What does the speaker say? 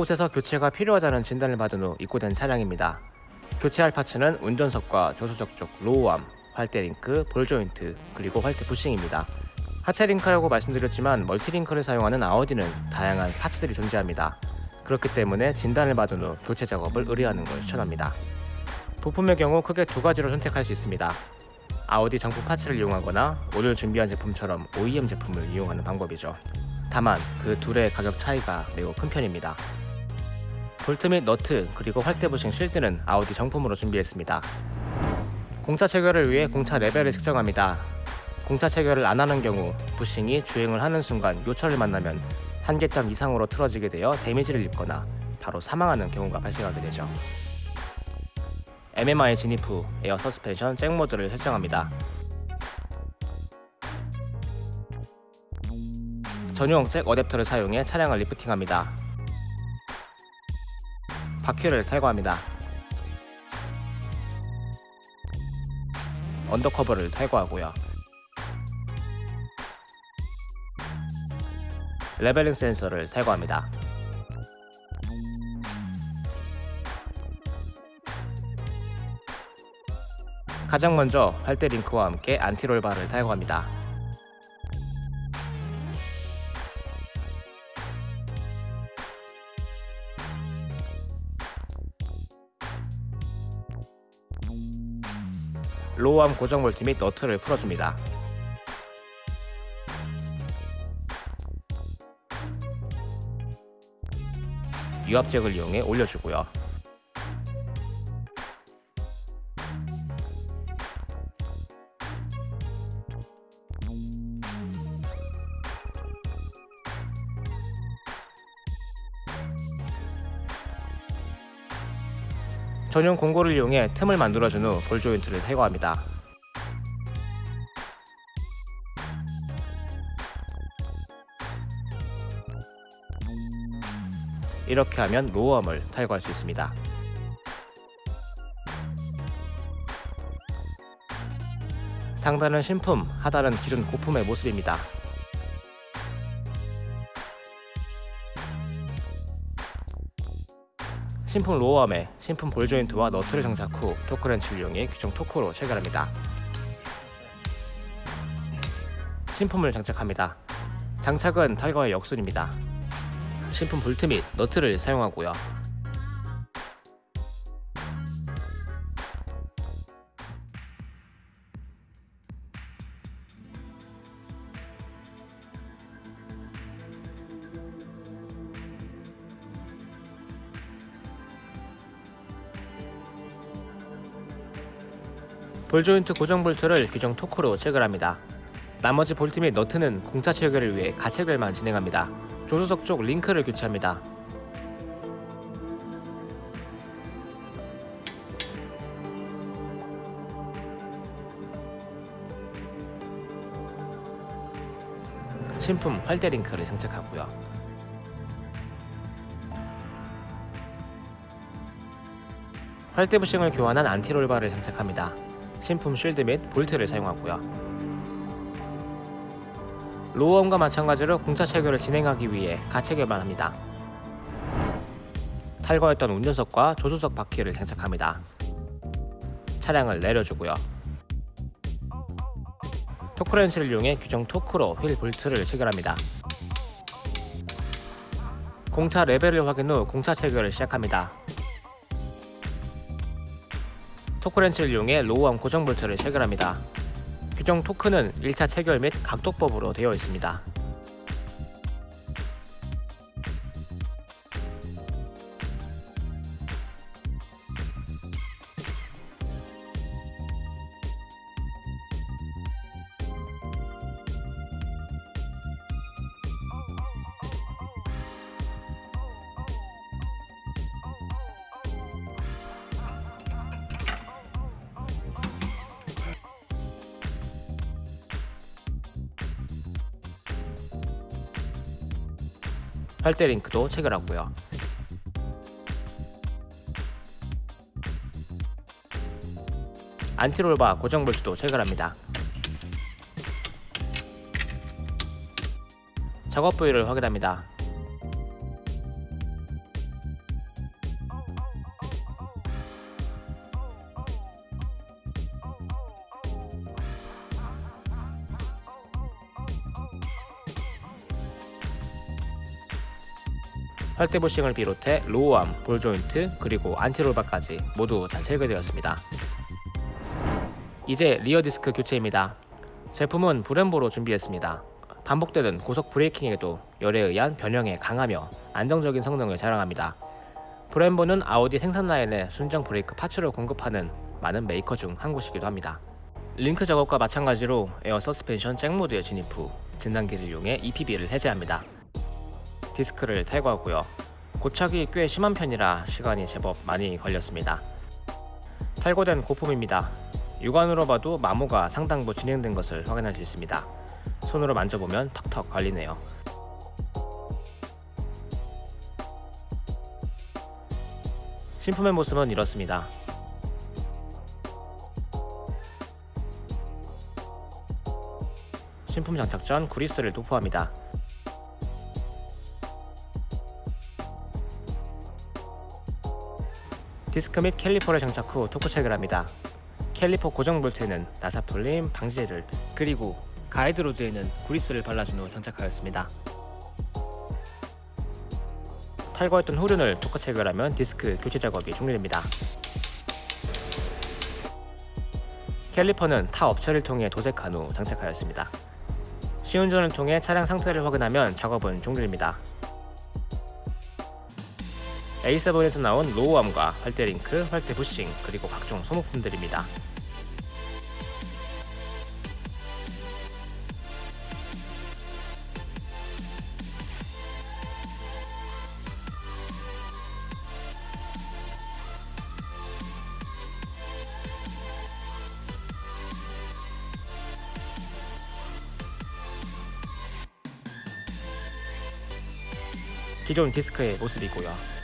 곳에서 교체가 필요하다는 진단을 받은 후 입고된 차량입니다. 교체할 parts는 운전석과 조수석 쪽 lower arm, 활대 link, ball joint, 그리고 활대 bushing입니다. 하체 link라고 말씀드렸지만 multi link를 사용하는 아우디는 다양한 parts들이 존재합니다. 그렇기 때문에 진단을 받은 후 교체 작업을 의뢰하는 걸 추천합니다. 부품의 경우 크게 두 가지로 선택할 수 있습니다. 아우디 정품 parts를 이용하거나 오늘 준비한 제품처럼 OEM 제품을 이용하는 방법이죠. 다만 그 둘의 가격 차이가 매우 큰 편입니다. 볼트 및 너트 그리고 활대 부싱 실드는 아우디 정품으로 준비했습니다. 공차 체결을 위해 공차 레벨을 측정합니다. 공차 체결을 안 하는 경우 부싱이 주행을 하는 순간 요철을 만나면 한계점 이상으로 틀어지게 되어 데미지를 입거나 바로 사망하는 경우가 발생하게 되죠. MMI 진입 후 에어 서스펜션 잭 모드를 설정합니다. 전용 잭 어댑터를 사용해 차량을 리프팅합니다. 바퀴를 탈거합니다. undercover를 탈거하고요. leveling 센서를 탈거합니다. 가장 먼저 활대 링크와 함께 anti-roll bar를 탈거합니다. 로우암 고정 볼트 및 너트를 풀어줍니다. 유압잭을 이용해 올려주고요. 전용 공고를 이용해 틈을 만들어준 후 볼 조인트를 탈거합니다. 이렇게 하면 로어암을 탈거할 수 있습니다. 상단은 신품, 하단은 기존 고품의 모습입니다. 신품 로어암에 신품 볼 조인트와 너트를 장착 후 토크렌치를 이용해 규정 토크로 체결합니다. 신품을 장착합니다. 장착은 탈거의 역순입니다. 신품 볼트 및 너트를 사용하고요. 볼 조인트 고정 볼트를 규정 토크로 체결합니다. 나머지 볼트 및 너트는 공차 체결을 위해 가체결만 진행합니다. 조수석 쪽 링크를 교체합니다. 신품 활대 링크를 장착하고요. 활대 부싱을 교환한 anti-roll bar를 장착합니다. 신품 쉴드 및 볼트를 사용하고요. lower arm과 마찬가지로 공차 체결을 진행하기 위해 가체결만 합니다. 탈거했던 운전석과 조수석 바퀴를 장착합니다. 차량을 내려주고요. torque wrench를 이용해 규정 토크로 휠 볼트를 체결합니다. 공차 레벨을 확인 후 공차 체결을 시작합니다. torque wrench를 이용해 lower arm 고정 볼트를 체결합니다. 규정 토크는 1차 체결 및 각도법으로 되어 있습니다. 활대 링크도 체결하고요. 안티롤바 고정 볼트도 체결합니다. 작업 부위를 확인합니다. 활대 부싱을 비롯해 lower arm, ball joint, 그리고 anti-roll bar까지 모두 잘 체결되었습니다. 이제 rear 디스크 교체입니다. 제품은 브렘보로 준비했습니다. 반복되는 고속 braking에도 열에 의한 변형에 강하며 안정적인 성능을 자랑합니다. 브렘보는 아우디 생산 라인에 순정 브레이크 parts를 공급하는 많은 메이커 중 한 곳이기도 합니다. 링크 작업과 마찬가지로 에어 서스펜션 잭 모드에 진입 후 진단기를 이용해 EPB를 해제합니다. 디스크를 탈거하고요. 고착이 꽤 심한 편이라 시간이 제법 많이 걸렸습니다. 탈거된 고품입니다. 육안으로 봐도 마모가 상당부 진행된 것을 확인할 수 있습니다. 손으로 만져보면 턱턱 걸리네요. 신품의 모습은 이렇습니다. 신품 장착 전 구리스를 도포합니다. 디스크 및 caliper를 장착 후 토크 체결합니다. 캘리퍼 고정 볼트에는 나사 풀림 방지제를 그리고 guide rod에는 구리스를 발라준 후 장착하였습니다. 탈거했던 후륜을 토크 체결하면 디스크 교체 작업이 종료됩니다. 캘리퍼는 타 업체를 통해 도색한 후 장착하였습니다. 시운전을 통해 차량 상태를 확인하면 작업은 종료됩니다. A7에서 나온 로우암과 활대 링크, 활대 부싱, 그리고 각종 소모품들입니다. 기존 디스크의 모습이고요.